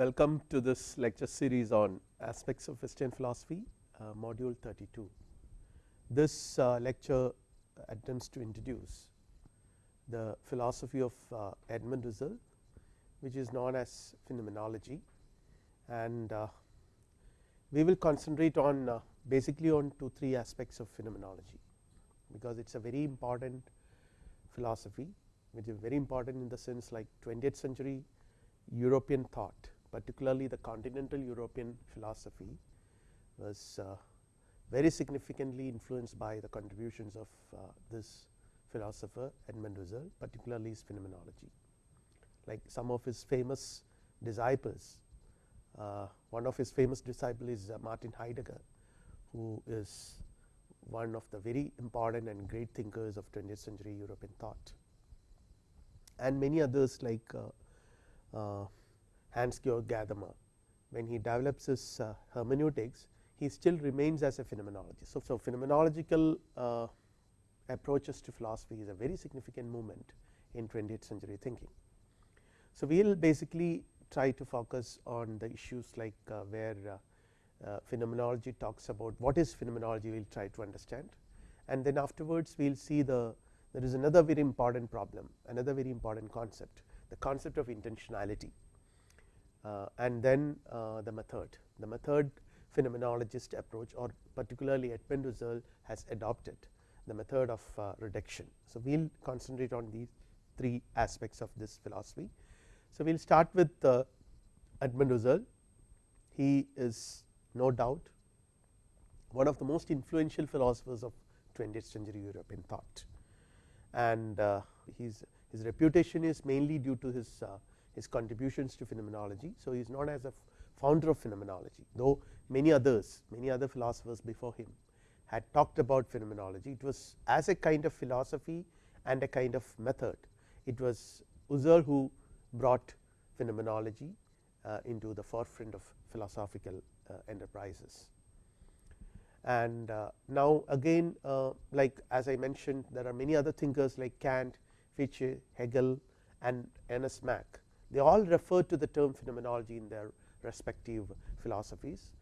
Welcome to this lecture series on aspects of Western philosophy uh, module 32. This uh, lecture attempts to introduce the philosophy of uh, Edmund Husserl which is known as phenomenology and uh, we will concentrate on uh, basically on two three aspects of phenomenology because it is a very important philosophy which is very important in the sense like 20th century European thought particularly the continental European philosophy was uh, very significantly influenced by the contributions of uh, this philosopher Edmund Husserl particularly his phenomenology. Like some of his famous disciples, uh, one of his famous disciple is uh, Martin Heidegger who is one of the very important and great thinkers of 20th century European thought and many others like uh, uh, Hans Georg Gadamer when he develops his uh, hermeneutics he still remains as a phenomenologist. So, so phenomenological uh, approaches to philosophy is a very significant movement in 20th century thinking. So, we will basically try to focus on the issues like uh, where uh, phenomenology talks about what is phenomenology we will try to understand and then afterwards we will see the there is another very important problem another very important concept the concept of intentionality uh, and then uh, the method the method phenomenologist approach or particularly Edmund Husserl has adopted the method of uh, reduction. So, we will concentrate on these three aspects of this philosophy. So, we will start with Edmund Husserl he is no doubt one of the most influential philosophers of 20th century European thought and uh, his, his reputation is mainly due to his, uh, his contributions to phenomenology. So, he is known as a founder of phenomenology though many others many other philosophers before him had talked about phenomenology. It was as a kind of philosophy and a kind of method it was Husserl who brought phenomenology uh, into the forefront of philosophical uh, enterprises. And uh, now again uh, like as I mentioned there are many other thinkers like Kant, Fichte, Hegel and Ernest Mach they all refer to the term phenomenology in their respective philosophies.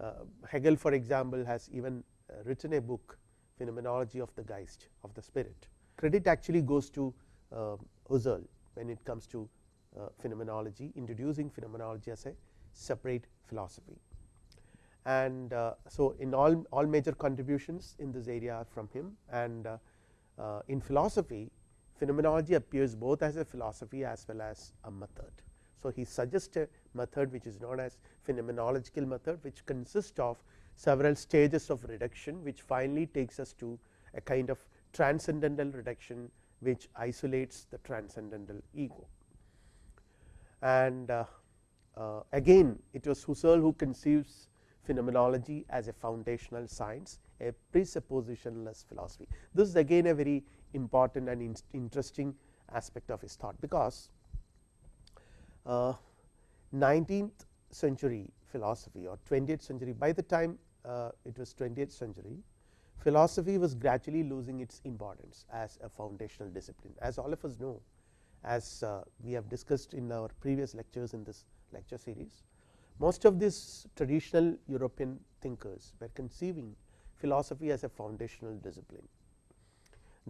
Uh, Hegel for example has even uh, written a book phenomenology of the Geist of the spirit. Credit actually goes to uh, Husserl when it comes to phenomenology introducing phenomenology as a separate philosophy and uh, so in all all major contributions in this area are from him and uh, uh, in philosophy phenomenology appears both as a philosophy as well as a method. So, he suggests a method which is known as phenomenological method which consists of several stages of reduction which finally takes us to a kind of transcendental reduction which isolates the transcendental ego. And uh, uh, again it was Husserl who conceives phenomenology as a foundational science a presuppositionless philosophy. This is again a very important and in interesting aspect of his thought because uh, 19th century philosophy or 20th century by the time uh, it was 20th century philosophy was gradually losing its importance as a foundational discipline as all of us know as uh, we have discussed in our previous lectures in this lecture series most of these traditional European thinkers were conceiving philosophy as a foundational discipline.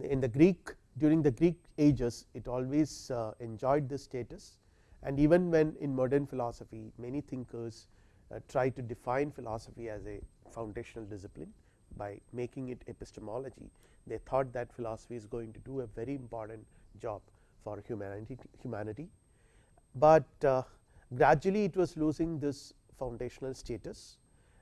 In the Greek during the Greek ages it always uh, enjoyed this status. And even when in modern philosophy many thinkers uh, try to define philosophy as a foundational discipline by making it epistemology. They thought that philosophy is going to do a very important job for humanity humanity. But uh, gradually it was losing this foundational status.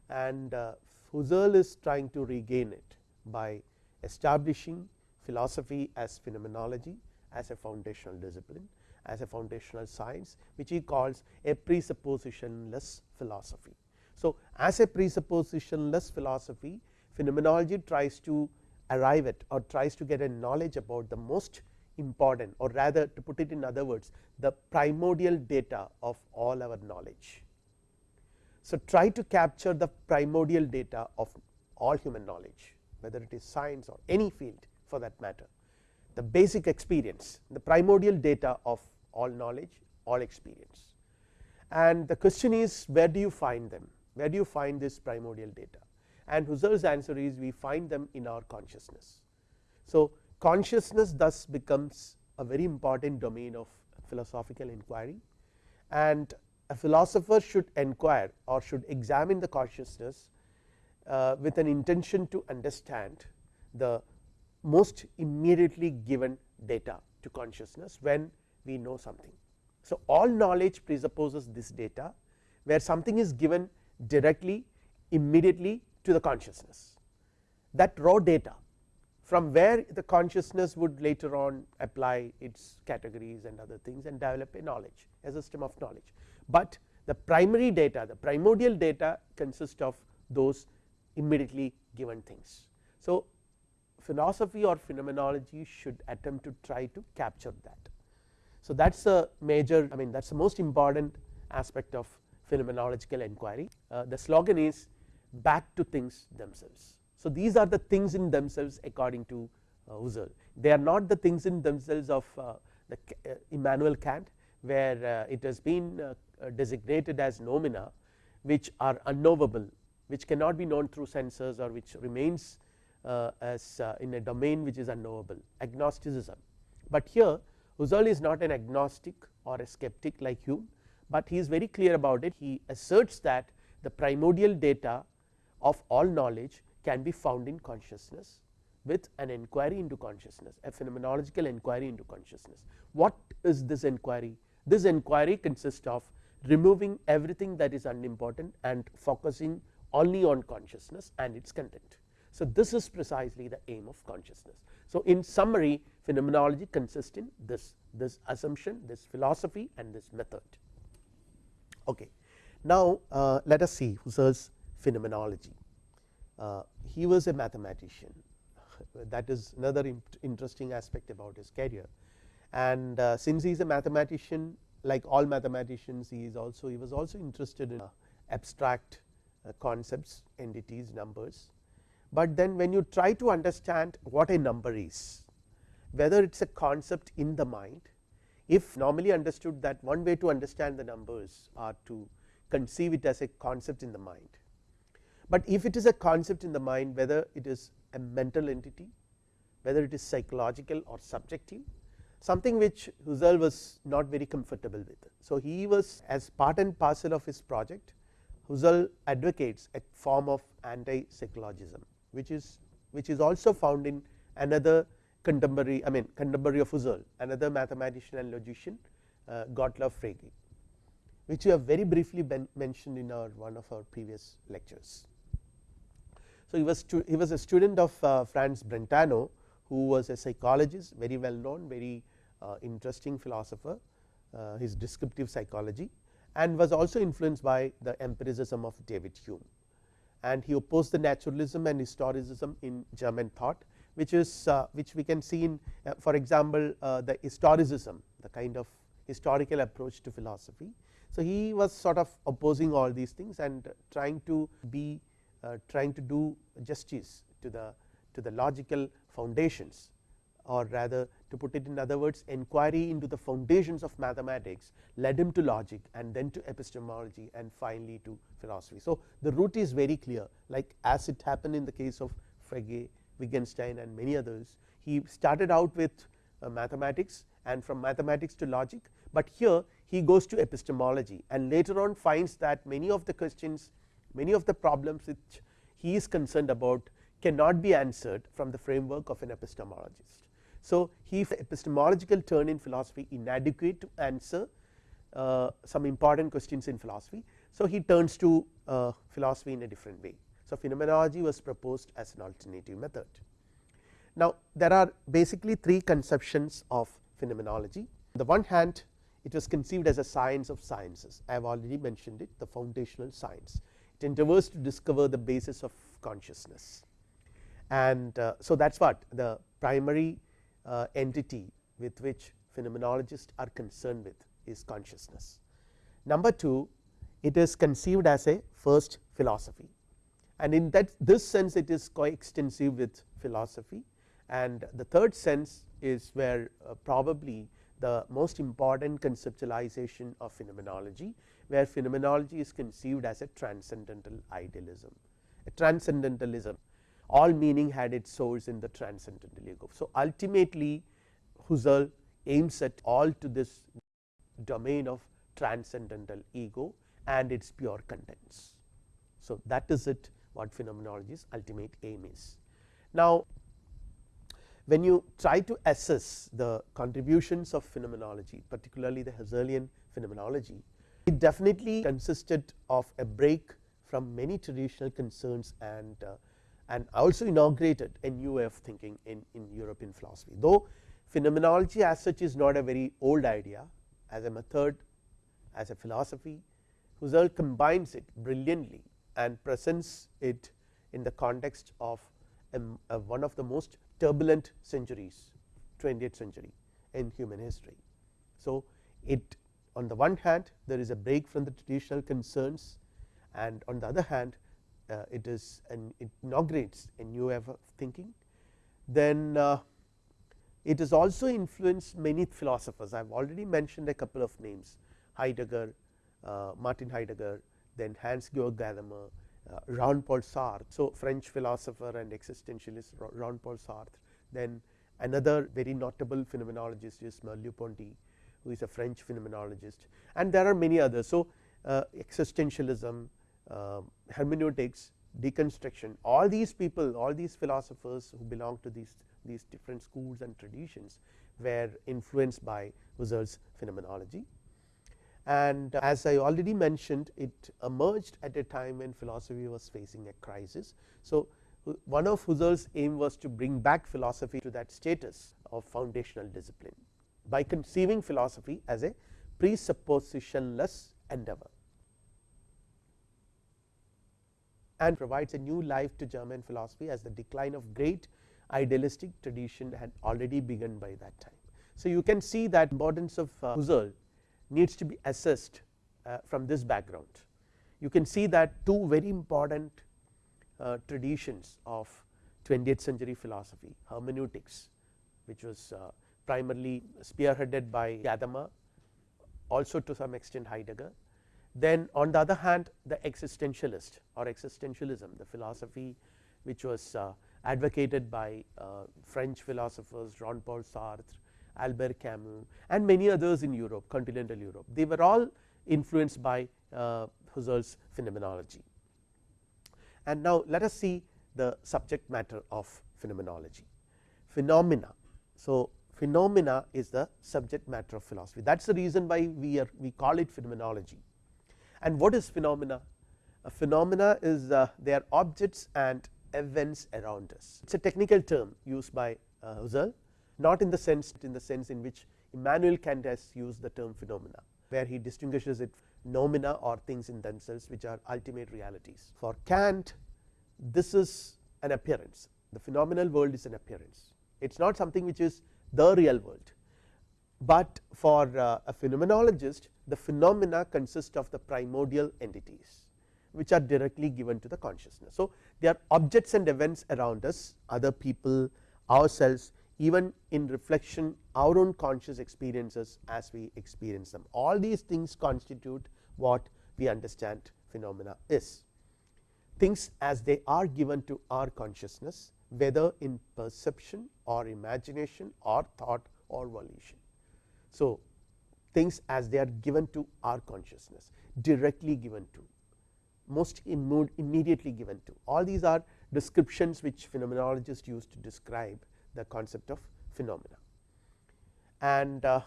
And uh, Husserl is trying to regain it by establishing philosophy as phenomenology as a foundational discipline as a foundational science which he calls a presuppositionless philosophy. So, as a presuppositionless philosophy phenomenology tries to arrive at or tries to get a knowledge about the most important or rather to put it in other words the primordial data of all our knowledge. So, try to capture the primordial data of all human knowledge whether it is science or any field for that matter. The basic experience the primordial data of all knowledge all experience. And the question is where do you find them? Where do you find this primordial data? And Husserl's answer is we find them in our consciousness. So, consciousness thus becomes a very important domain of philosophical inquiry. And a philosopher should inquire or should examine the consciousness uh, with an intention to understand the most immediately given data to consciousness when we know something. So, all knowledge presupposes this data where something is given directly immediately to the consciousness that raw data from where the consciousness would later on apply its categories and other things and develop a knowledge a system of knowledge, but the primary data the primordial data consists of those immediately given things. So, philosophy or phenomenology should attempt to try to capture that. So, that is a major I mean that is the most important aspect of phenomenological inquiry. Uh, the slogan is back to things themselves. So, these are the things in themselves according to uh, Husserl they are not the things in themselves of uh, the uh, Immanuel Kant where uh, it has been uh, designated as noumena which are unknowable which cannot be known through senses or which remains Uh, as uh, in a domain which is unknowable agnosticism. But here Husserl is not an agnostic or a skeptic like Hume, but he is very clear about it he asserts that the primordial data of all knowledge can be found in consciousness with an inquiry into consciousness a phenomenological inquiry into consciousness. What is this inquiry? This inquiry consists of removing everything that is unimportant and focusing only on consciousness and its content. So, this is precisely the aim of consciousness. So, in summary phenomenology consists in this this assumption this philosophy and this method. Okay. Now, uh, let us see Husserl's phenomenology. Uh, he was a mathematician that is another interesting aspect about his career and uh, since he is a mathematician like all mathematicians he is also he was also interested in uh, abstract uh, concepts entities numbers. But then when you try to understand what a number is whether it is a concept in the mind if normally understood that one way to understand the numbers are to conceive it as a concept in the mind. But if it is a concept in the mind whether it is a mental entity whether it is psychological or subjective something which Husserl was not very comfortable with. So, he was as part and parcel of his project Husserl advocates a form of anti psychologism which is which is also found in another contemporary I mean contemporary of Husserl another mathematician and logician uh, Gottlob Frege which we have very briefly mentioned in our one of our previous lectures. So, he was he was a student of uh, Franz Brentano who was a psychologist very well known very uh, interesting philosopher uh, his descriptive psychology and was also influenced by the empiricism of David Hume and he opposed the naturalism and historicism in German thought which is uh, which we can see in uh, for example, uh, the historicism the kind of historical approach to philosophy. So, he was sort of opposing all these things and trying to be trying to do justice to the to the logical foundations or rather to put it in other words inquiry into the foundations of mathematics led him to logic and then to epistemology and finally to philosophy. So, the route is very clear like as it happened in the case of Frege, Wittgenstein and many others he started out with uh, mathematics and from mathematics to logic, but here he goes to epistemology and later on finds that many of the questions many of the problems which he is concerned about cannot be answered from the framework of an epistemologist. So, he epistemological turn in philosophy inadequate to answer uh, some important questions in philosophy. So, he turns to uh, philosophy in a different way. So, phenomenology was proposed as an alternative method. Now, there are basically three conceptions of phenomenology. On the one hand it was conceived as a science of sciences I have already mentioned it the foundational science it endeavors to discover the basis of consciousness and uh, so that is what the primary uh, entity with which phenomenologists are concerned with is consciousness. Number 2 it is conceived as a first philosophy. And in that this sense it is coextensive with philosophy. And the third sense is where uh, probably the most important conceptualization of phenomenology where phenomenology is conceived as a transcendental idealism, a transcendentalism all meaning had its source in the transcendental ego. So, ultimately Husserl aims at all to this domain of transcendental ego and its pure contents. So, that is it what phenomenology's ultimate aim is. Now, when you try to assess the contributions of phenomenology particularly the Husserlian phenomenology, it definitely consisted of a break from many traditional concerns and uh, and also inaugurated a new way of thinking in, in European philosophy. Though phenomenology as such is not a very old idea as a method as a philosophy Husserl combines it brilliantly and presents it in the context of um, a, a one of the most turbulent centuries 20th century in human history. So, it on the one hand there is a break from the traditional concerns and on the other hand uh, it is and it inaugurates a new way of thinking. Then uh, it has also influenced many philosophers I have already mentioned a couple of names Heidegger, uh, Martin Heidegger, then Hans Georg Gadamer, uh, Jean Paul Sartre. So, French philosopher and existentialist Jean Paul Sartre, then another very notable phenomenologist is Merleau-Ponty who is a French phenomenologist and there are many others. So, uh, existentialism, uh, hermeneutics, deconstruction all these people all these philosophers who belong to these these different schools and traditions were influenced by Husserl's phenomenology and as I already mentioned it emerged at a time when philosophy was facing a crisis. So, one of Husserl's aim was to bring back philosophy to that status of foundational discipline by conceiving philosophy as a presuppositionless endeavor and provides a new life to German philosophy as the decline of great idealistic tradition had already begun by that time. So, you can see that importance of uh, Husserl needs to be assessed uh, from this background. You can see that two very important uh, traditions of 20th century philosophy hermeneutics which was uh, primarily spearheaded by Gadamer also to some extent Heidegger. Then on the other hand the existentialist or existentialism the philosophy which was uh, advocated by uh, French philosophers Jean Paul Sartre, Albert Camus and many others in Europe continental Europe they were all influenced by uh, Husserl's phenomenology. And now let us see the subject matter of phenomenology phenomena. So, phenomena is the subject matter of philosophy that is the reason why we are we call it phenomenology. And what is phenomena? A phenomena is uh, they are objects and events around us. It is a technical term used by uh, Husserl not in the sense in the sense in which Immanuel Kant has used the term phenomena where he distinguishes it noumena or things in themselves which are ultimate realities. For Kant this is an appearance the phenomenal world is an appearance it is not something which is the real world, but for uh, a phenomenologist the phenomena consist of the primordial entities which are directly given to the consciousness. So, they are objects and events around us other people ourselves even in reflection our own conscious experiences as we experience them all these things constitute what we understand phenomena is things as they are given to our consciousness whether in perception or imagination or thought or volition. So, things as they are given to our consciousness directly given to most immediately given to all these are descriptions which phenomenologists use to describe the concept of phenomena. And uh,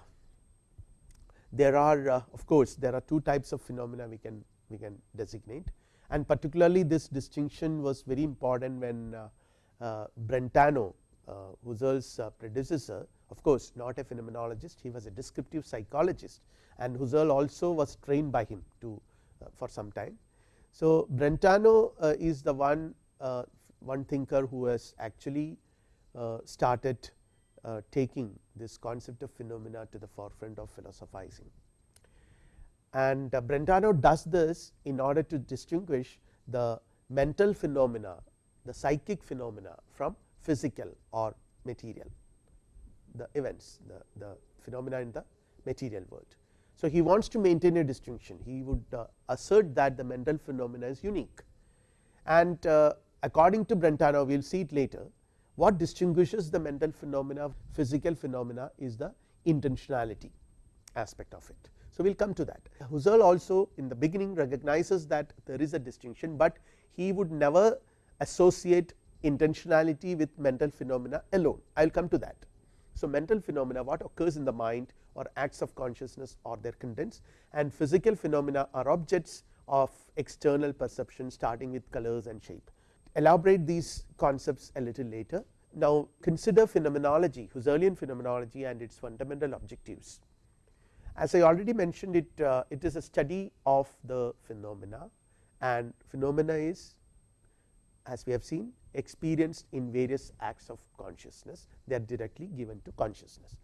there are uh, of course, there are two types of phenomena we can we can designate and particularly this distinction was very important when uh, uh, Brentano uh, Husserl's uh, predecessor of course, not a phenomenologist he was a descriptive psychologist and Husserl also was trained by him to uh, for some time. So, Brentano uh, is the one uh, one thinker who has actually started taking this concept of phenomena to the forefront of philosophizing. And Brentano does this in order to distinguish the mental phenomena the psychic phenomena from physical or material the events the, the phenomena in the material world. So, he wants to maintain a distinction he would uh, assert that the mental phenomena is unique and uh, according to Brentano we will see it later what distinguishes the mental phenomena physical phenomena is the intentionality aspect of it. So, we will come to that Husserl also in the beginning recognizes that there is a distinction, but he would never associate intentionality with mental phenomena alone I will come to that. So, mental phenomena what occurs in the mind or acts of consciousness or their contents and physical phenomena are objects of external perception starting with colors and shape. Elaborate these concepts a little later. Now, consider phenomenology Husserlian phenomenology and its fundamental objectives. As I already mentioned it, uh, it is a study of the phenomena and phenomena is as we have seen experienced in various acts of consciousness they are directly given to consciousness.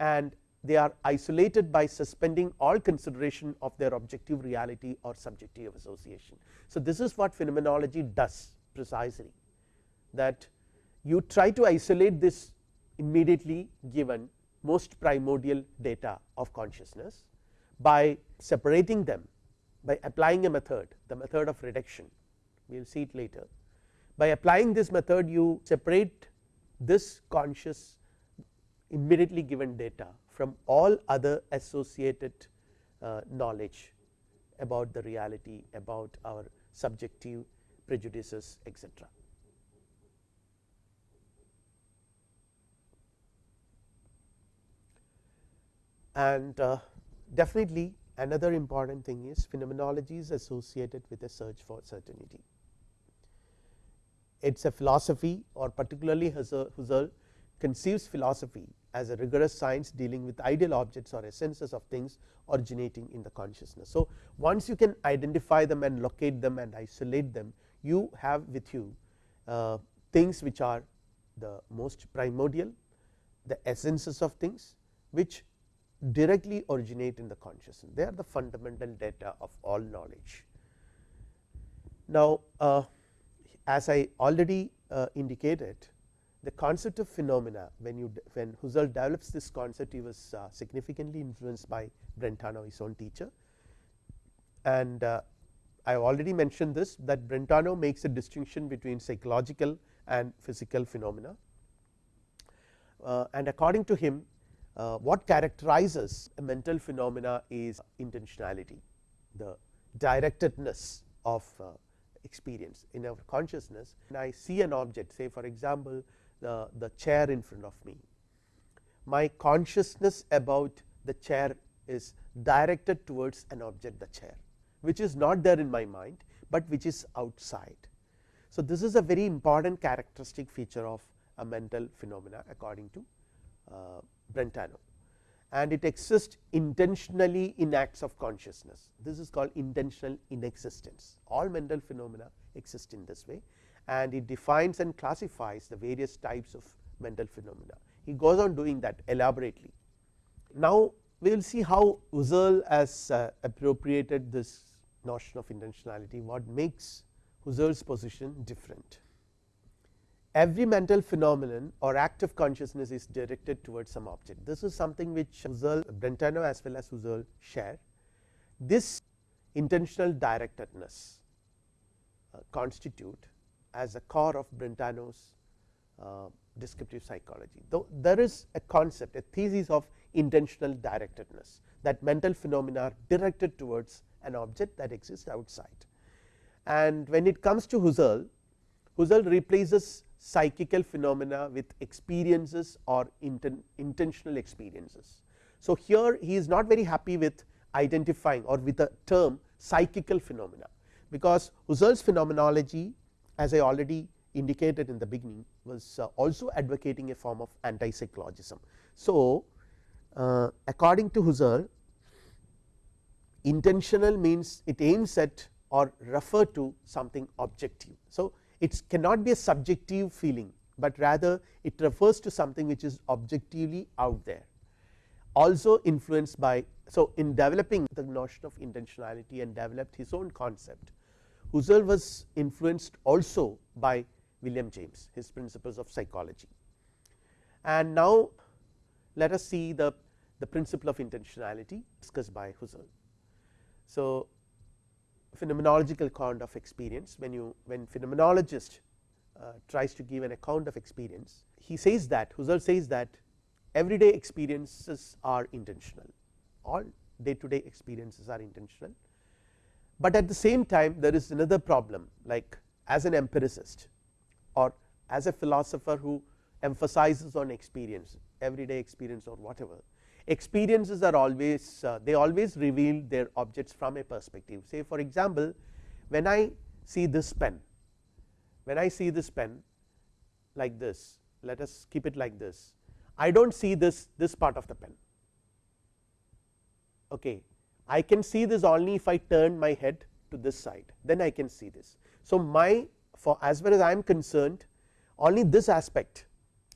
And they are isolated by suspending all consideration of their objective reality or subjective association. So, this is what phenomenology does precisely that you try to isolate this immediately given most primordial data of consciousness by separating them by applying a method the method of reduction. We will see it later by applying this method you separate this conscious immediately given data from all other associated uh, knowledge about the reality about our subjective prejudices etc. And uh, definitely another important thing is phenomenology is associated with a search for certainty it is a philosophy or particularly Husserl conceives philosophy as a rigorous science dealing with ideal objects or essences of things originating in the consciousness. So, once you can identify them and locate them and isolate them you have with you uh, things which are the most primordial the essences of things which directly originate in the consciousness they are the fundamental data of all knowledge. Now, uh, as I already uh, indicated the concept of phenomena when you when Husserl develops this concept he was uh, significantly influenced by Brentano his own teacher. And uh, I have already mentioned this that Brentano makes a distinction between psychological and physical phenomena. And according to him what characterizes a mental phenomena is intentionality the directedness of experience in our consciousness and I see an object say for example, the, the chair in front of me. My consciousness about the chair is directed towards an object the chair which is not there in my mind, but which is outside. So, this is a very important characteristic feature of a mental phenomena according to uh, Brentano and it exists intentionally in acts of consciousness. This is called intentional inexistence. All mental phenomena exist in this way and it defines and classifies the various types of mental phenomena. He goes on doing that elaborately. Now, we will see how Husserl has uh, appropriated this notion of intentionality, what makes Husserl's position different every mental phenomenon or act of consciousness is directed towards some object. This is something which Husserl, Brentano as well as Husserl share. This intentional directedness uh, constitute as a core of Brentano's uh, descriptive psychology. Though there is a concept a thesis of intentional directedness that mental phenomena are directed towards an object that exists outside. And when it comes to Husserl, Husserl replaces psychical phenomena with experiences or inten intentional experiences. So, here he is not very happy with identifying or with the term psychical phenomena, because Husserl's phenomenology as I already indicated in the beginning was uh, also advocating a form of anti psychologism. So, uh, according to Husserl intentional means it aims at or refer to something objective. So, it cannot be a subjective feeling, but rather it refers to something which is objectively out there also influenced by. So, in developing the notion of intentionality and developed his own concept Husserl was influenced also by William James his principles of psychology. And now, let us see the the principle of intentionality discussed by Husserl. So, phenomenological account of experience. When you when phenomenologist uh, tries to give an account of experience he says that Husserl says that everyday experiences are intentional. All day to day experiences are intentional, but at the same time there is another problem like as an empiricist or as a philosopher who emphasizes on experience everyday experience or whatever experiences are always uh, they always reveal their objects from a perspective. Say for example when I see this pen when I see this pen like this let us keep it like this. I do not see this this part of the pen. Okay I can see this only if I turn my head to this side then I can see this. So my for as far as I am concerned only this aspect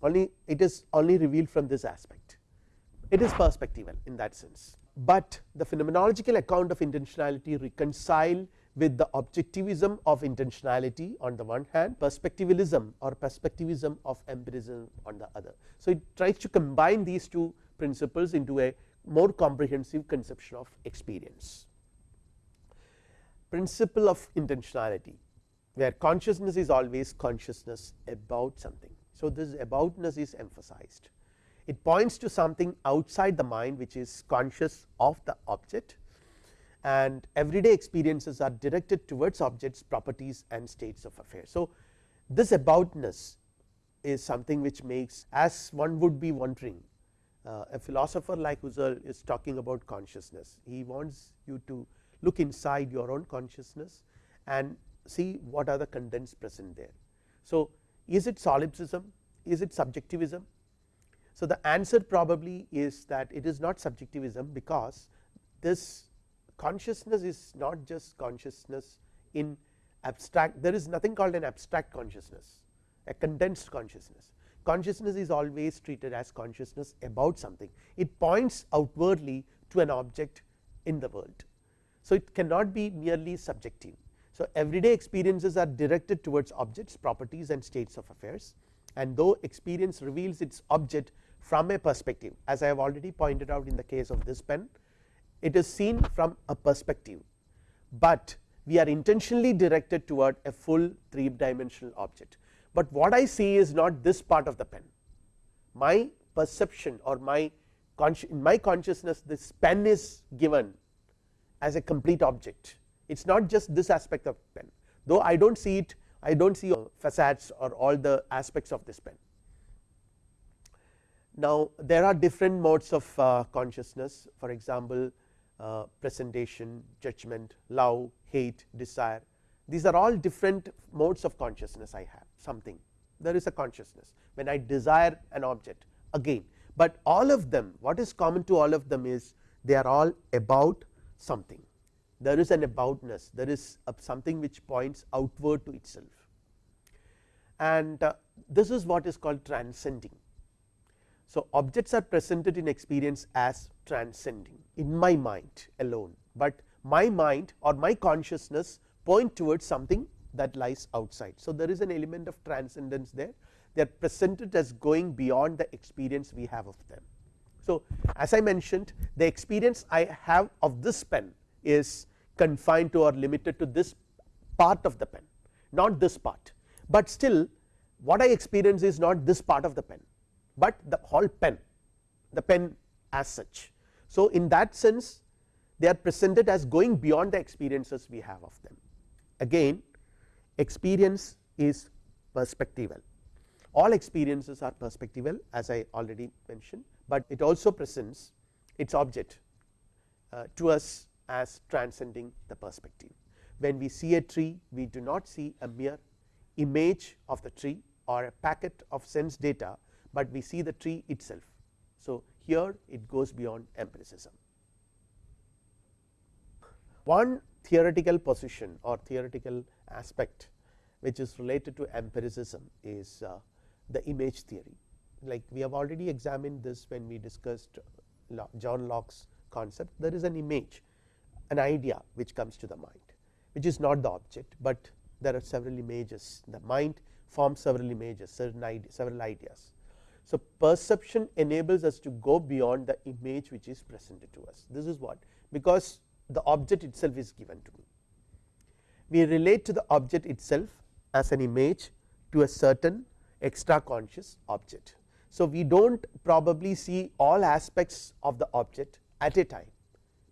only it is only revealed from this aspect it is perspectival in that sense, but the phenomenological account of intentionality reconcile with the objectivism of intentionality on the one hand perspectivalism or perspectivism of empirism on the other. So, it tries to combine these two principles into a more comprehensive conception of experience. Principle of intentionality where consciousness is always consciousness about something. So, this aboutness is emphasized it points to something outside the mind which is conscious of the object and everyday experiences are directed towards objects properties and states of affairs. So, this aboutness is something which makes as one would be wondering uh, a philosopher like Husserl is talking about consciousness he wants you to look inside your own consciousness and see what are the contents present there. So, is it solipsism is it subjectivism so, the answer probably is that it is not subjectivism because this consciousness is not just consciousness in abstract there is nothing called an abstract consciousness a condensed consciousness consciousness is always treated as consciousness about something it points outwardly to an object in the world. So, it cannot be merely subjective. So, everyday experiences are directed towards objects properties and states of affairs and though experience reveals its object from a perspective as I have already pointed out in the case of this pen it is seen from a perspective, but we are intentionally directed toward a full 3 dimensional object, but what I see is not this part of the pen. My perception or my in my consciousness this pen is given as a complete object. It is not just this aspect of pen. Though I do not see it I do not see facades or all the aspects of this pen. Now, there are different modes of uh, consciousness. For example, uh, presentation, judgment, love, hate, desire. These are all different modes of consciousness I have something. There is a consciousness. When I desire an object again, but all of them what is common to all of them is they are all about something. There is an aboutness. There is something which points outward to itself. And uh, this is what is called transcending so, objects are presented in experience as transcending in my mind alone, but my mind or my consciousness point towards something that lies outside. So, there is an element of transcendence there they are presented as going beyond the experience we have of them. So, as I mentioned the experience I have of this pen is confined to or limited to this part of the pen not this part, but still what I experience is not this part of the pen but the whole pen the pen as such. So, in that sense they are presented as going beyond the experiences we have of them again experience is perspectival all experiences are perspectival as I already mentioned, but it also presents its object uh, to us as transcending the perspective. When we see a tree we do not see a mere image of the tree or a packet of sense data, but we see the tree itself. So, here it goes beyond empiricism. One theoretical position or theoretical aspect which is related to empiricism is uh, the image theory like we have already examined this when we discussed John Locke's concept there is an image an idea which comes to the mind which is not the object, but there are several images the mind forms several images certain ide several ideas So, perception enables us to go beyond the image which is presented to us this is what because the object itself is given to me. We relate to the object itself as an image to a certain extra conscious object. So, we do not probably see all aspects of the object at a time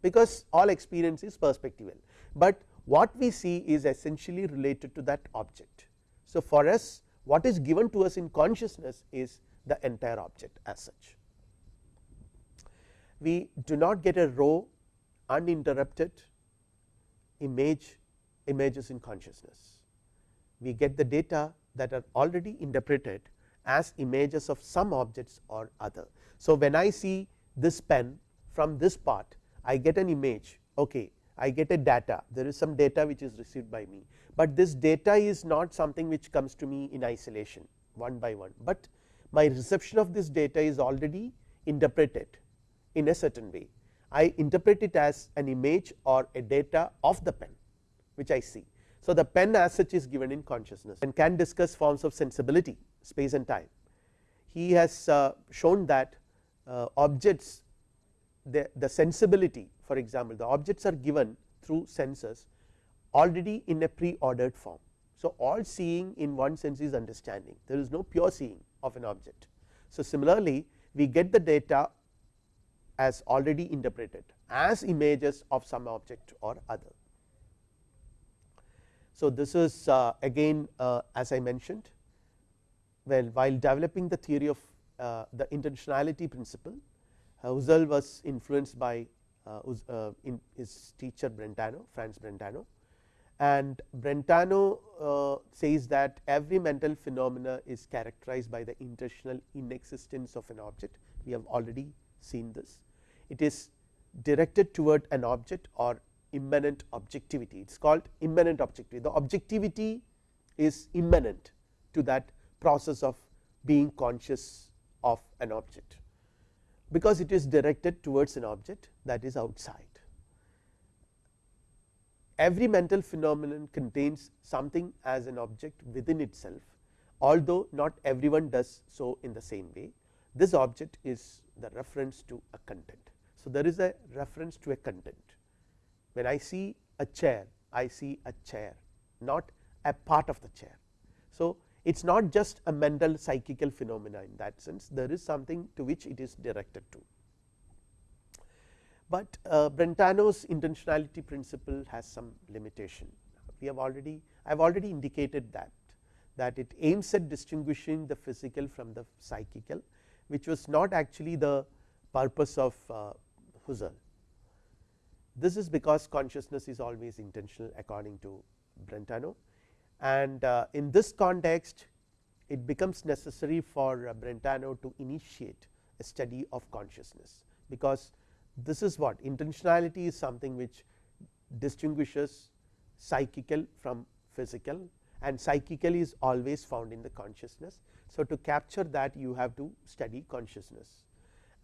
because all experience is perspectival, but what we see is essentially related to that object. So, for us what is given to us in consciousness is the entire object as such. We do not get a raw uninterrupted image images in consciousness. We get the data that are already interpreted as images of some objects or other. So, when I see this pen from this part I get an image okay, I get a data there is some data which is received by me, but this data is not something which comes to me in isolation one by one, but my reception of this data is already interpreted in a certain way. I interpret it as an image or a data of the pen which I see. So, the pen as such is given in consciousness and Kant discuss forms of sensibility space and time. He has uh, shown that uh, objects the, the sensibility for example, the objects are given through senses already in a pre ordered form. So, all seeing in one sense is understanding there is no pure seeing of an object. So, similarly we get the data as already interpreted as images of some object or other. So, this is uh, again uh, as I mentioned well while developing the theory of uh, the intentionality principle Husserl was influenced by uh, uh, in his teacher Brentano Franz Brentano and Brentano uh, says that every mental phenomena is characterized by the intentional inexistence of an object we have already seen this. It is directed toward an object or immanent objectivity it is called immanent objectivity the objectivity is immanent to that process of being conscious of an object because it is directed towards an object that is outside. Every mental phenomenon contains something as an object within itself although not everyone does so in the same way this object is the reference to a content. So, there is a reference to a content when I see a chair I see a chair not a part of the chair. So, it is not just a mental psychical phenomena in that sense there is something to which it is directed to. But uh, Brentano's intentionality principle has some limitation. We have already I have already indicated that that it aims at distinguishing the physical from the psychical which was not actually the purpose of uh, Husserl. This is because consciousness is always intentional according to Brentano. And uh, in this context it becomes necessary for uh, Brentano to initiate a study of consciousness because this is what intentionality is something which distinguishes psychical from physical and psychical is always found in the consciousness. So, to capture that you have to study consciousness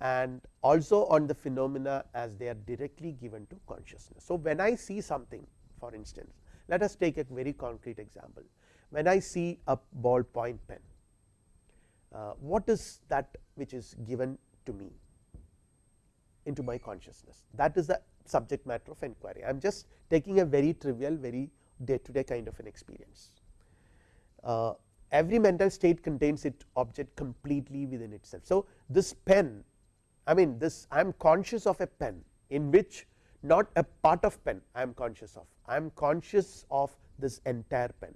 and also on the phenomena as they are directly given to consciousness. So, when I see something for instance, let us take a very concrete example. When I see a ballpoint pen, uh, what is that which is given to me into my consciousness? That is the subject matter of inquiry. I am just taking a very trivial, very day to day kind of an experience. Uh, every mental state contains its object completely within itself. So, this pen I mean this I am conscious of a pen in which not a part of pen I am conscious of I am conscious of this entire pen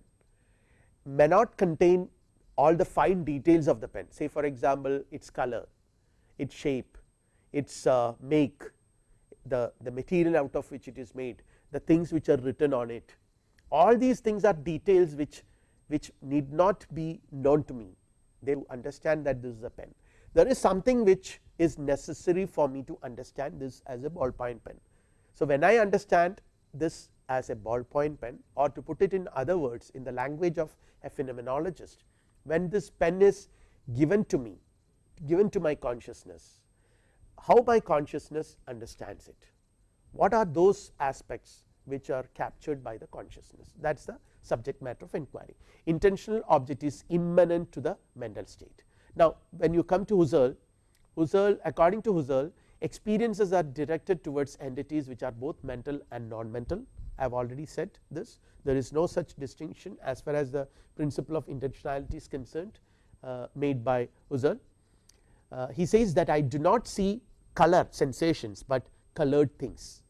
may not contain all the fine details of the pen say for example, its color, its shape, its uh, make the, the material out of which it is made the things which are written on it all these things are details which which need not be known to me they understand that this is a pen. There is something which is necessary for me to understand this as a ballpoint pen. So, when I understand this as a ballpoint pen or to put it in other words in the language of a phenomenologist, when this pen is given to me given to my consciousness, how my consciousness understands it, what are those aspects which are captured by the consciousness that is the subject matter of inquiry. Intentional object is immanent to the mental state. Now, when you come to Husserl, Husserl according to Husserl experiences are directed towards entities which are both mental and non mental I have already said this there is no such distinction as far as the principle of intentionality is concerned uh, made by Husserl. Uh, he says that I do not see color sensations, but colored things.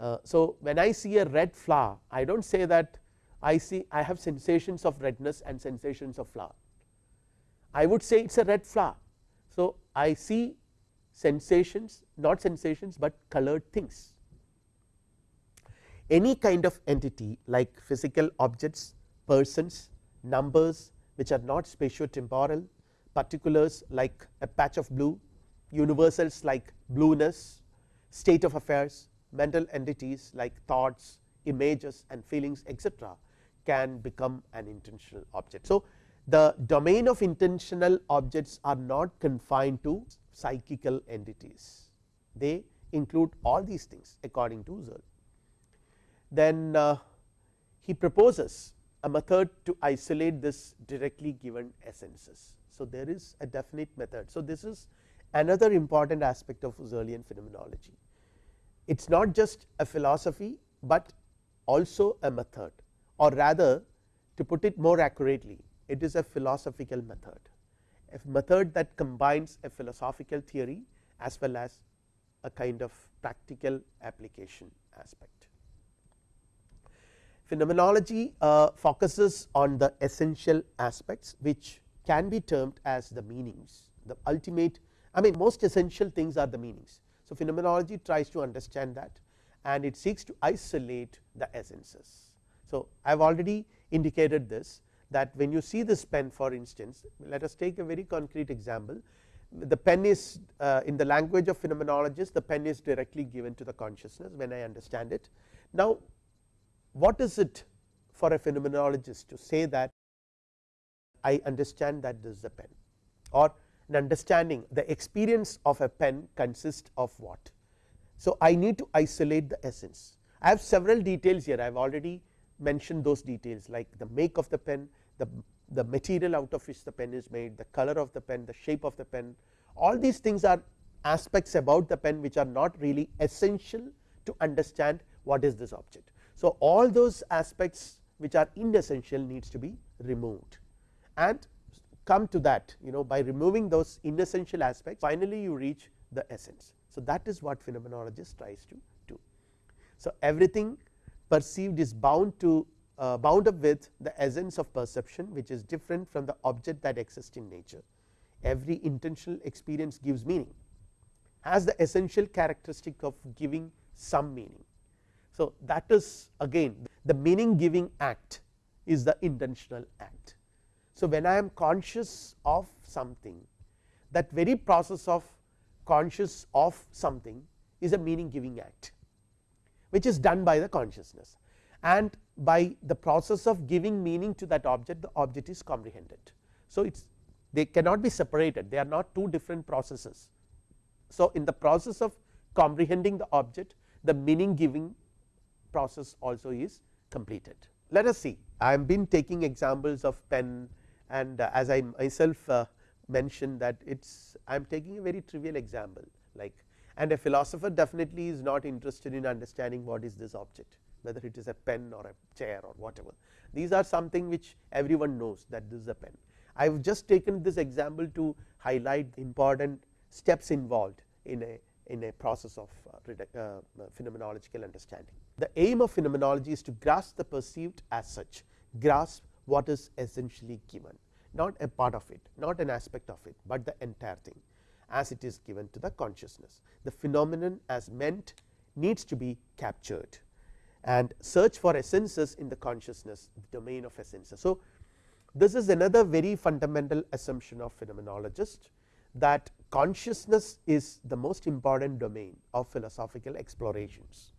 Uh, so, when I see a red flower I do not say that I see I have sensations of redness and sensations of flower I would say it is a red flower. So, I see sensations not sensations, but colored things any kind of entity like physical objects, persons, numbers which are not spatio temporal, particulars like a patch of blue, universals like blueness, state of affairs, mental entities like thoughts, images and feelings etc., can become an intentional object. So, the domain of intentional objects are not confined to psychical entities, they include all these things according to Husserl then uh, he proposes a method to isolate this directly given essences. So, there is a definite method. So, this is another important aspect of Husserlian phenomenology. It is not just a philosophy, but also a method or rather to put it more accurately it is a philosophical method, a method that combines a philosophical theory as well as a kind of practical application aspect. Phenomenology uh, focuses on the essential aspects which can be termed as the meanings the ultimate I mean most essential things are the meanings. So, phenomenology tries to understand that and it seeks to isolate the essences. So, I have already indicated this that when you see this pen for instance let us take a very concrete example the pen is uh, in the language of phenomenologists the pen is directly given to the consciousness when I understand it. Now, what is it for a phenomenologist to say that I understand that this is a pen or an understanding the experience of a pen consists of what. So, I need to isolate the essence I have several details here I have already mentioned those details like the make of the pen the, the material out of which the pen is made the color of the pen the shape of the pen all these things are aspects about the pen which are not really essential to understand what is this object. So, all those aspects which are inessential needs to be removed and come to that you know by removing those inessential aspects finally you reach the essence. So, that is what phenomenologist tries to do. So, everything perceived is bound to uh, bound up with the essence of perception which is different from the object that exists in nature. Every intentional experience gives meaning has the essential characteristic of giving some meaning so, that is again the meaning giving act is the intentional act. So, when I am conscious of something that very process of conscious of something is a meaning giving act which is done by the consciousness and by the process of giving meaning to that object the object is comprehended. So, it is they cannot be separated they are not two different processes. So, in the process of comprehending the object the meaning giving process also is completed. Let us see I have been taking examples of pen and uh, as I myself uh, mentioned that it is I am taking a very trivial example like and a philosopher definitely is not interested in understanding what is this object whether it is a pen or a chair or whatever these are something which everyone knows that this is a pen. I have just taken this example to highlight important steps involved in a in a process of uh, uh, phenomenological understanding. The aim of phenomenology is to grasp the perceived as such, grasp what is essentially given, not a part of it, not an aspect of it, but the entire thing as it is given to the consciousness. The phenomenon as meant needs to be captured and search for essences in the consciousness the domain of essences. So, this is another very fundamental assumption of phenomenologist that consciousness is the most important domain of philosophical explorations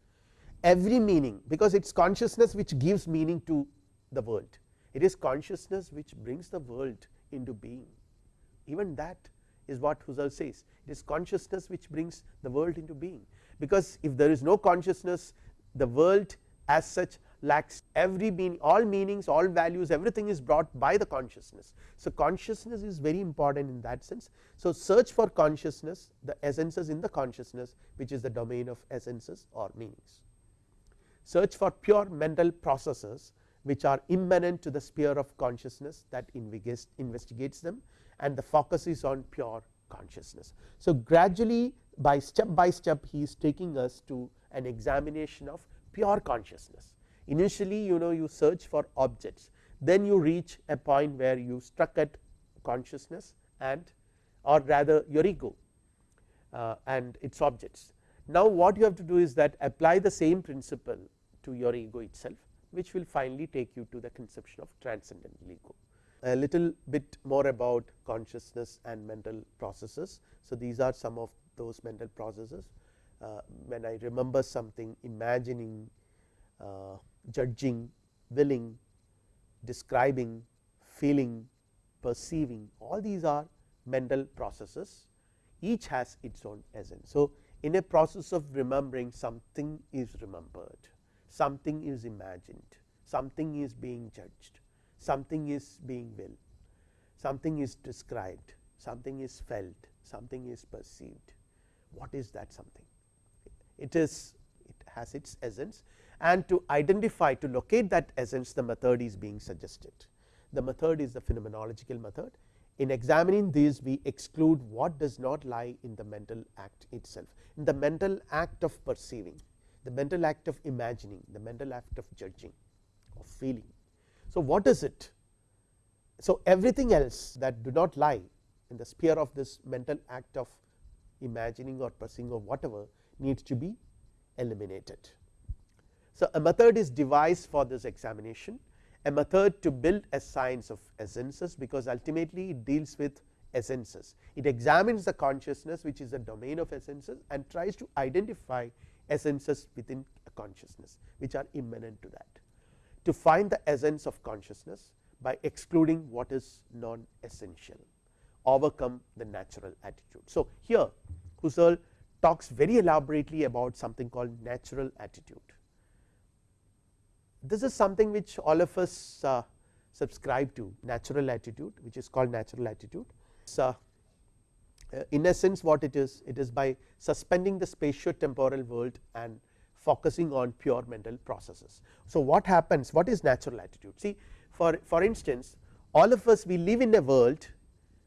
every meaning because it is consciousness which gives meaning to the world. It is consciousness which brings the world into being even that is what Husserl says it is consciousness which brings the world into being because if there is no consciousness the world as such lacks every meaning all meanings all values everything is brought by the consciousness. So, consciousness is very important in that sense. So, search for consciousness the essences in the consciousness which is the domain of essences or meanings. Search for pure mental processes which are immanent to the sphere of consciousness that investigates them and the focus is on pure consciousness. So, gradually by step by step he is taking us to an examination of pure consciousness. Initially you know you search for objects then you reach a point where you struck at consciousness and or rather your ego uh, and its objects. Now, what you have to do is that apply the same principle to your ego itself which will finally take you to the conception of transcendental ego. A little bit more about consciousness and mental processes. So, these are some of those mental processes uh, when I remember something imagining, uh, judging, willing, describing, feeling, perceiving all these are mental processes each has its own essence. So, in a process of remembering something is remembered, something is imagined, something is being judged, something is being willed, something is described, something is felt, something is perceived. What is that something? it is it has its essence. And to identify to locate that essence the method is being suggested. The method is the phenomenological method. In examining these we exclude what does not lie in the mental act itself. In the mental act of perceiving the mental act of imagining the mental act of judging of feeling. So, what is it? So, everything else that do not lie in the sphere of this mental act of imagining or perceiving or whatever needs to be eliminated. So, a method is devised for this examination a method to build a science of essences because ultimately it deals with essences. It examines the consciousness which is a domain of essences and tries to identify essences within a consciousness which are immanent to that. To find the essence of consciousness by excluding what is non essential overcome the natural attitude. So, here Husserl talks very elaborately about something called natural attitude. This is something which all of us uh, subscribe to natural attitude which is called natural attitude. So, Uh, in essence what it is it is by suspending the spatio temporal world and focusing on pure mental processes. So, what happens what is natural attitude see for for instance all of us we live in a world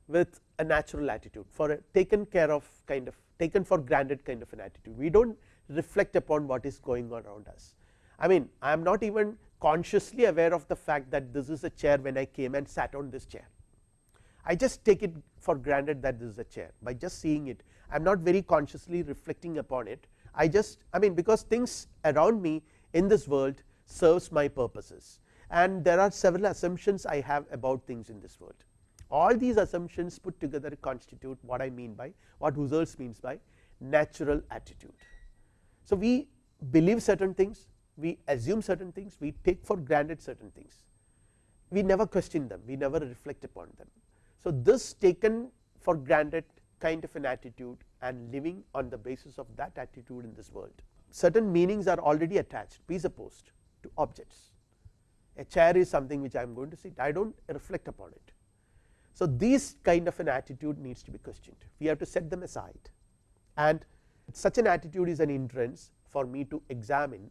with a natural attitude for a taken care of kind of taken for granted kind of an attitude. We do not reflect upon what is going on around us. I mean I am not even consciously aware of the fact that this is a chair when I came and sat on this chair. I just take it for granted that this is a chair. By just seeing it I am not very consciously reflecting upon it. I just I mean because things around me in this world serves my purposes. And there are several assumptions I have about things in this world. All these assumptions put together constitute what I mean by what Husserl means by natural attitude. So, we believe certain things, we assume certain things, we take for granted certain things, we never question them, we never reflect upon them. So, this taken for granted kind of an attitude and living on the basis of that attitude in this world. Certain meanings are already attached presupposed to objects. A chair is something which I am going to sit, I do not reflect upon it. So, this kind of an attitude needs to be questioned we have to set them aside and such an attitude is an entrance for me to examine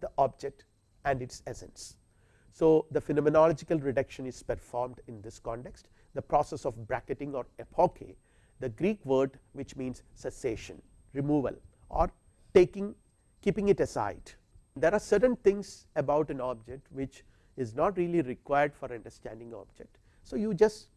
the object and its essence. So, the phenomenological reduction is performed in this context the process of bracketing or epoche the Greek word which means cessation removal or taking keeping it aside. There are certain things about an object which is not really required for understanding object. So, you just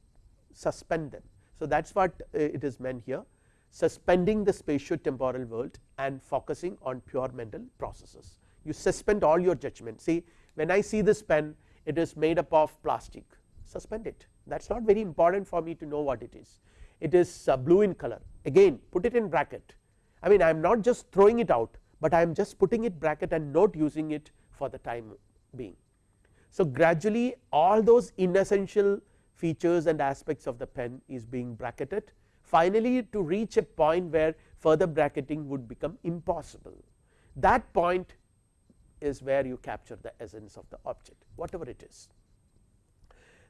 suspend them. So, that is what uh, it is meant here suspending the spatio temporal world and focusing on pure mental processes. You suspend all your judgment see when I see this pen it is made up of plastic suspend it that is not very important for me to know what it is. It is uh, blue in color again put it in bracket I mean I am not just throwing it out, but I am just putting it bracket and not using it for the time being. So, gradually all those inessential features and aspects of the pen is being bracketed finally to reach a point where further bracketing would become impossible. That point is where you capture the essence of the object whatever it is.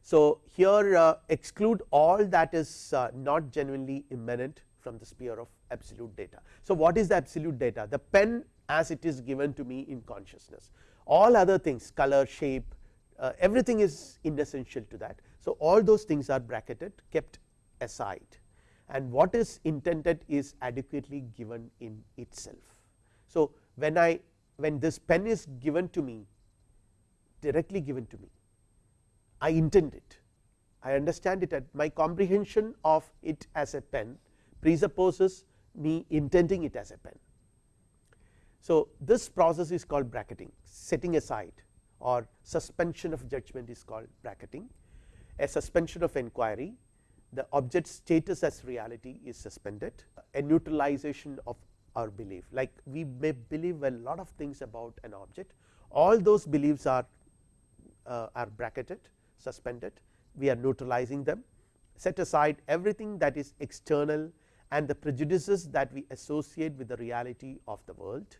So, here uh, exclude all that is uh, not genuinely immanent from the sphere of absolute data. So, what is the absolute data the pen as it is given to me in consciousness all other things color shape uh, everything is inessential to that. So, all those things are bracketed kept aside and what is intended is adequately given in itself. So, when I when this pen is given to me directly given to me I intend it. I understand it at my comprehension of it as a pen presupposes me intending it as a pen. So, this process is called bracketing setting aside or suspension of judgment is called bracketing. A suspension of inquiry the object status as reality is suspended a neutralization of our belief. Like we may believe a lot of things about an object all those beliefs are uh, are bracketed suspended we are neutralizing them set aside everything that is external and the prejudices that we associate with the reality of the world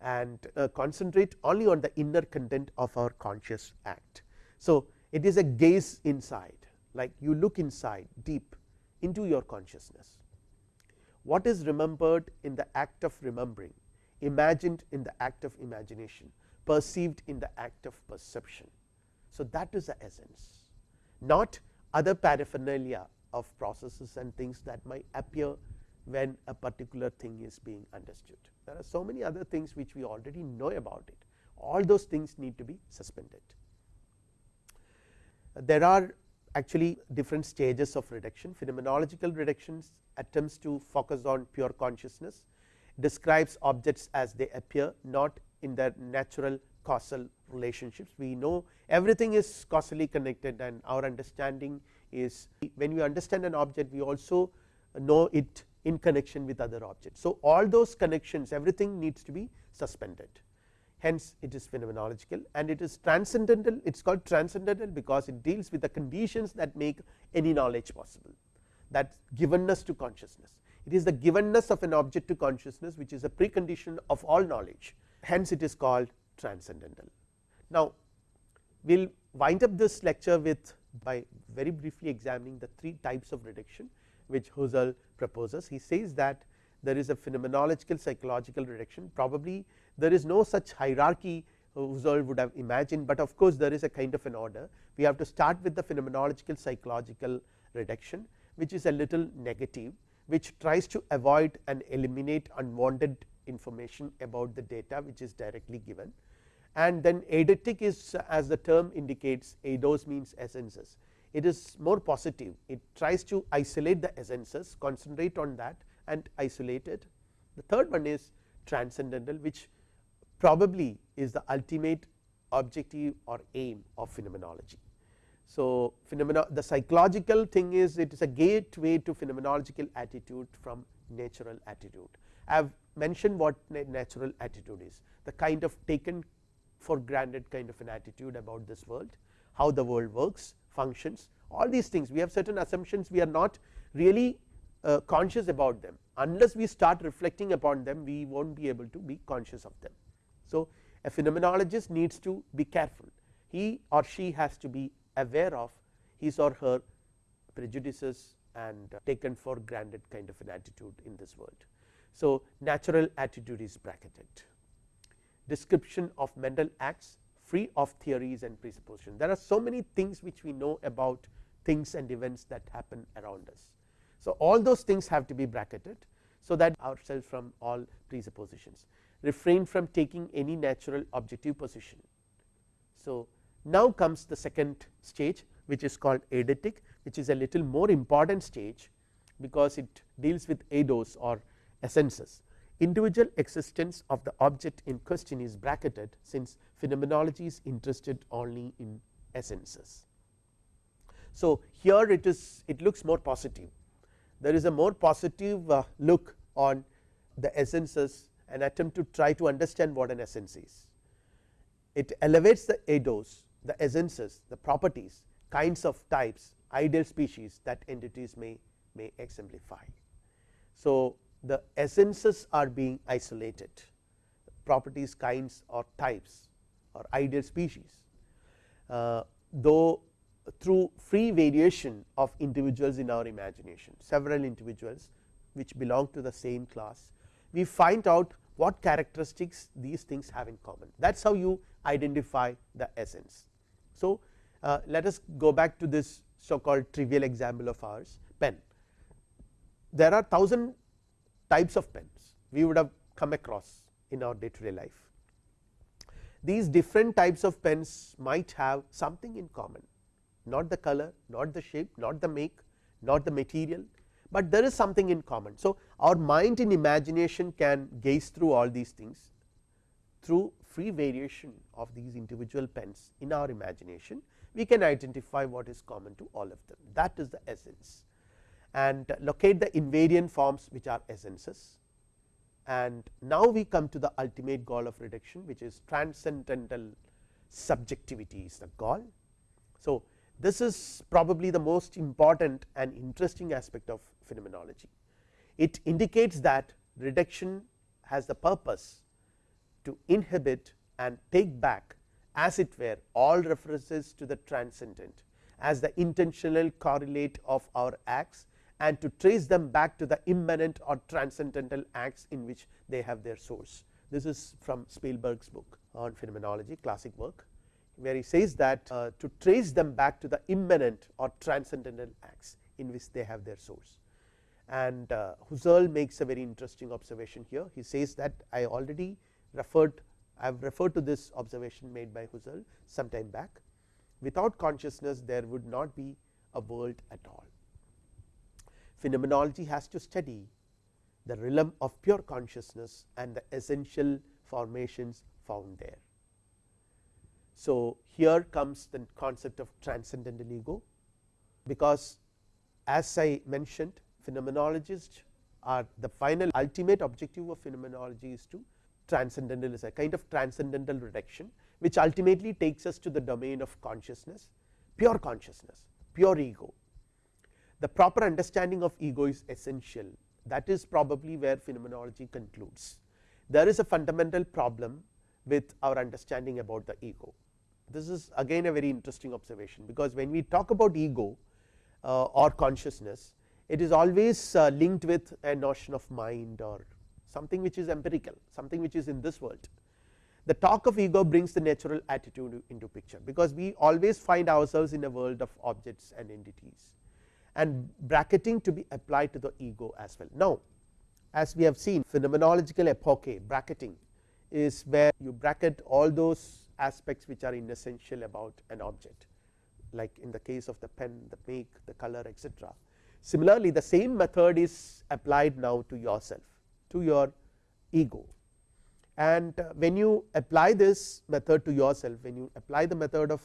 and uh, concentrate only on the inner content of our conscious act. So, it is a gaze inside like you look inside deep into your consciousness what is remembered in the act of remembering imagined in the act of imagination perceived in the act of perception. So, that is the essence not other paraphernalia of processes and things that might appear when a particular thing is being understood. There are so many other things which we already know about it all those things need to be suspended. There are actually different stages of reduction phenomenological reductions attempts to focus on pure consciousness describes objects as they appear not in their natural causal relationships. We know everything is causally connected and our understanding is when we understand an object we also know it in connection with other objects. So, all those connections everything needs to be suspended hence it is phenomenological and it is transcendental it is called transcendental because it deals with the conditions that make any knowledge possible that givenness to consciousness. It is the givenness of an object to consciousness which is a precondition of all knowledge hence it is called transcendental. Now, we will wind up this lecture with by very briefly examining the three types of reduction which Husserl proposes. He says that there is a phenomenological psychological reduction. Probably there is no such hierarchy Husserl would have imagined, but of course, there is a kind of an order. We have to start with the phenomenological psychological reduction which is a little negative which tries to avoid and eliminate unwanted information about the data which is directly given and then eidetic is as the term indicates eidos means essences it is more positive it tries to isolate the essences concentrate on that and isolate it the third one is transcendental which probably is the ultimate objective or aim of phenomenology. So, phenomena the psychological thing is it is a gateway to phenomenological attitude from natural attitude. I have mentioned what natural attitude is the kind of taken for granted kind of an attitude about this world, how the world works functions all these things. We have certain assumptions. We are not really uh, conscious about them. Unless we start reflecting upon them we will not be able to be conscious of them. So, a phenomenologist needs to be careful. He or she has to be aware of his or her prejudices and taken for granted kind of an attitude in this world. So, natural attitude is bracketed description of mental acts free of theories and presuppositions. There are so many things which we know about things and events that happen around us. So, all those things have to be bracketed so that ourselves from all presuppositions refrain from taking any natural objective position. So, now comes the second stage which is called eidetic which is a little more important stage because it deals with eidos or essences individual existence of the object in question is bracketed since phenomenology is interested only in essences. So, here it is it looks more positive there is a more positive uh, look on the essences an attempt to try to understand what an essence is. It elevates the eidos the essences the properties kinds of types ideal species that entities may may exemplify. So, the essences are being isolated properties kinds or types or ideal species, uh, though through free variation of individuals in our imagination several individuals which belong to the same class we find out what characteristics these things have in common that is how you identify the essence. So, uh, let us go back to this so called trivial example of ours pen. There are thousand types of pens we would have come across in our day to day life. These different types of pens might have something in common not the color, not the shape, not the make, not the material, but there is something in common. So, our mind in imagination can gaze through all these things through free variation of these individual pens in our imagination we can identify what is common to all of them that is the essence and locate the invariant forms which are essences and now we come to the ultimate goal of reduction which is transcendental subjectivity is the goal. So, this is probably the most important and interesting aspect of phenomenology. It indicates that reduction has the purpose to inhibit and take back as it were all references to the transcendent as the intentional correlate of our acts and to trace them back to the immanent or transcendental acts in which they have their source. This is from Spiegelberg's book on phenomenology classic work where he says that uh, to trace them back to the immanent or transcendental acts in which they have their source. And uh, Husserl makes a very interesting observation here he says that I already referred I have referred to this observation made by Husserl some time back without consciousness there would not be a world at all. Phenomenology has to study the realm of pure consciousness and the essential formations found there. So, here comes the concept of transcendental ego, because as I mentioned phenomenologists are the final ultimate objective of phenomenology is to transcendental is a kind of transcendental reduction, which ultimately takes us to the domain of consciousness, pure consciousness, pure ego. The proper understanding of ego is essential that is probably where phenomenology concludes. There is a fundamental problem with our understanding about the ego. This is again a very interesting observation, because when we talk about ego uh, or consciousness, it is always uh, linked with a notion of mind or something which is empirical, something which is in this world. The talk of ego brings the natural attitude into picture, because we always find ourselves in a world of objects and entities and bracketing to be applied to the ego as well. Now, as we have seen phenomenological epoche bracketing is where you bracket all those aspects which are inessential about an object like in the case of the pen, the make, the color etc. Similarly, the same method is applied now to yourself to your ego and uh, when you apply this method to yourself when you apply the method of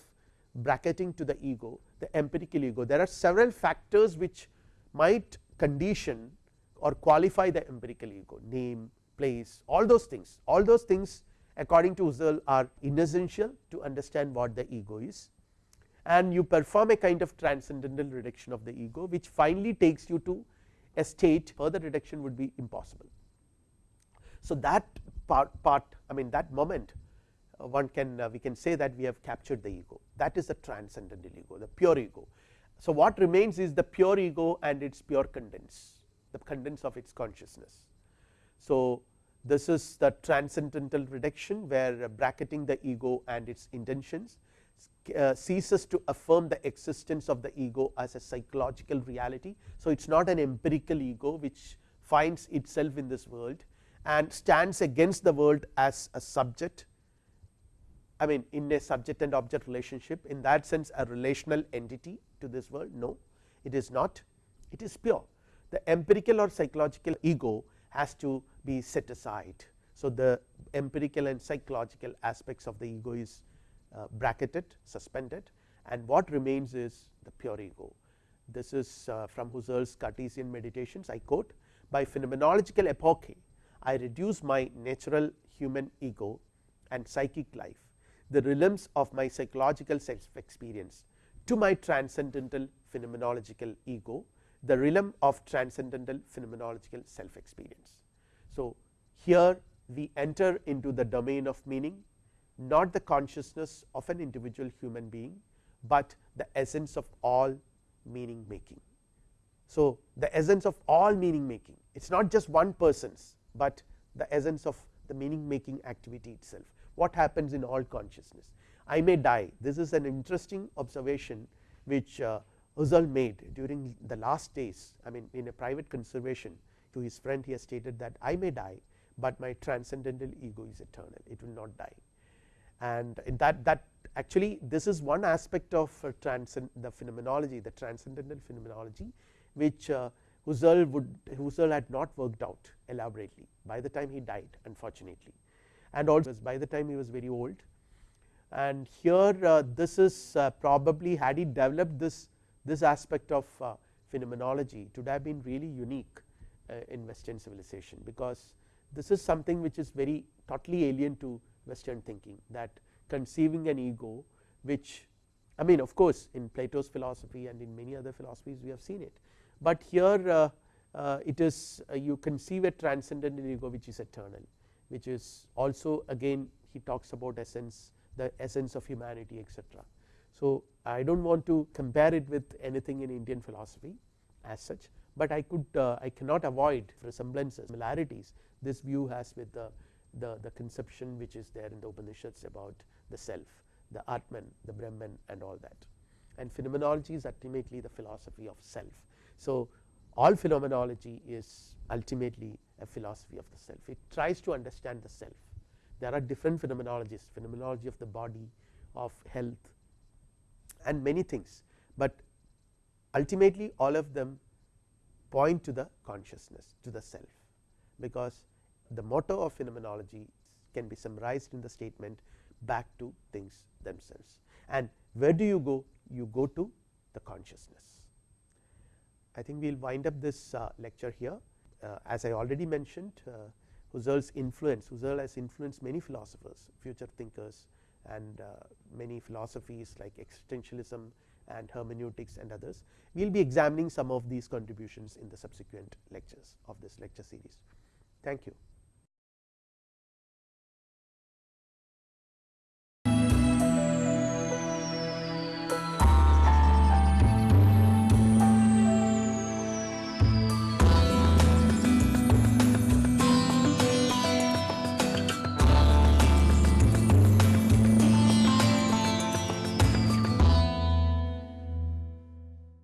bracketing to the ego the empirical ego. There are several factors which might condition or qualify the empirical ego. Name place all those things. All those things according to Husserl are inessential to understand what the ego is. And you perform a kind of transcendental reduction of the ego which finally takes you to a state further reduction would be impossible. So, that part, part I mean that moment one can uh, we can say that we have captured the ego that is the transcendental ego the pure ego. So, what remains is the pure ego and its pure contents the contents of its consciousness. So, this is the transcendental reduction where uh, bracketing the ego and its intentions uh, ceases to affirm the existence of the ego as a psychological reality. So, it is not an empirical ego which finds itself in this world and stands against the world as a subject I mean in a subject and object relationship in that sense a relational entity to this world no it is not it is pure the empirical or psychological ego has to be set aside. So, the empirical and psychological aspects of the ego is uh, bracketed suspended and what remains is the pure ego. This is uh, from Husserl's Cartesian meditations I quote by phenomenological epoche I reduce my natural human ego and psychic life the realms of my psychological self experience to my transcendental phenomenological ego the realm of transcendental phenomenological self experience. So, here we enter into the domain of meaning not the consciousness of an individual human being, but the essence of all meaning making. So, the essence of all meaning making it is not just one person's, but the essence of the meaning making activity itself what happens in all consciousness. I may die. This is an interesting observation which uh, Husserl made during the last days I mean in a private conservation to his friend he has stated that I may die, but my transcendental ego is eternal. It will not die. And that that actually this is one aspect of uh, transcend the phenomenology the transcendental phenomenology which uh, Husserl would Husserl had not worked out elaborately by the time he died unfortunately and also by the time he was very old. And here uh, this is uh, probably had he developed this this aspect of uh, phenomenology it would have been really unique in western civilization because this is something which is very totally alien to western thinking that conceiving an ego which I mean of course in Plato's philosophy and in many other philosophies we have seen it, but here it is you conceive a transcendental ego which is eternal which is also again he talks about essence the essence of humanity etc. So, I do not want to compare it with anything in Indian philosophy as such, but I could uh, I cannot avoid resemblances similarities this view has with the, the, the conception which is there in the Upanishads about the self the Atman the Brahman and all that and phenomenology is ultimately the philosophy of self. So, all phenomenology is ultimately a philosophy of the self. It tries to understand the self. There are different phenomenologies phenomenology of the body of health and many things, but ultimately all of them point to the consciousness to the self. Because the motto of phenomenology can be summarized in the statement back to things themselves. And where do you go? You go to the consciousness. I think we will wind up this uh, lecture here as I already mentioned uh, Husserl's influence Husserl has influenced many philosophers future thinkers and uh, many philosophies like existentialism and hermeneutics and others. We will be examining some of these contributions in the subsequent lectures of this lecture series. Thank you.